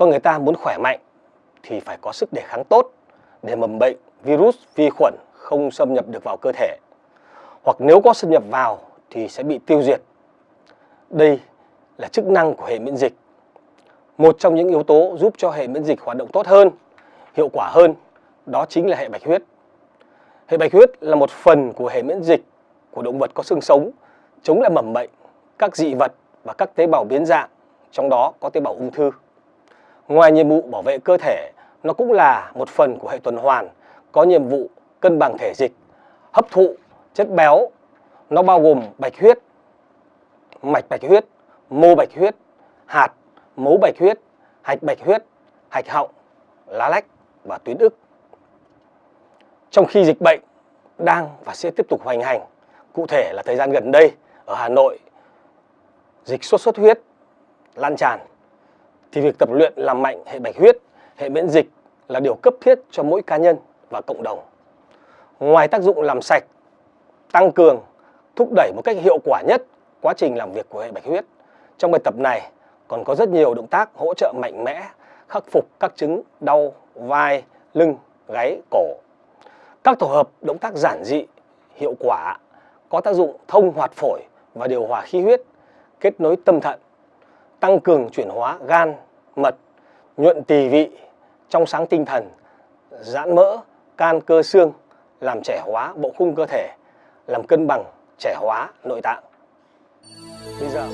Con người ta muốn khỏe mạnh thì phải có sức đề kháng tốt để mầm bệnh, virus, vi khuẩn không xâm nhập được vào cơ thể. Hoặc nếu có xâm nhập vào thì sẽ bị tiêu diệt. Đây là chức năng của hệ miễn dịch. Một trong những yếu tố giúp cho hệ miễn dịch hoạt động tốt hơn, hiệu quả hơn, đó chính là hệ bạch huyết. Hệ bạch huyết là một phần của hệ miễn dịch của động vật có xương sống, chống lại mầm bệnh, các dị vật và các tế bào biến dạng, trong đó có tế bào ung thư. Ngoài nhiệm vụ bảo vệ cơ thể, nó cũng là một phần của hệ tuần hoàn, có nhiệm vụ cân bằng thể dịch, hấp thụ chất béo. Nó bao gồm bạch huyết, mạch bạch huyết, mô bạch huyết, hạt, mấu bạch huyết, hạch bạch huyết, hạch họng, lá lách và tuyến ức. Trong khi dịch bệnh đang và sẽ tiếp tục hoành hành, cụ thể là thời gian gần đây ở Hà Nội, dịch sốt xuất huyết lan tràn, thì việc tập luyện làm mạnh hệ bạch huyết, hệ miễn dịch là điều cấp thiết cho mỗi cá nhân và cộng đồng. Ngoài tác dụng làm sạch, tăng cường, thúc đẩy một cách hiệu quả nhất quá trình làm việc của hệ bạch huyết, trong bài tập này còn có rất nhiều động tác hỗ trợ mạnh mẽ khắc phục các chứng đau vai, lưng, gáy, cổ. Các tổ hợp động tác giản dị, hiệu quả, có tác dụng thông hoạt phổi và điều hòa khí huyết, kết nối tâm thận, tăng cường chuyển hóa gan, mật, nhuận tỳ vị, trong sáng tinh thần, giãn mỡ, can cơ xương, làm trẻ hóa bộ khung cơ thể, làm cân bằng, trẻ hóa nội tạng. Bây giờ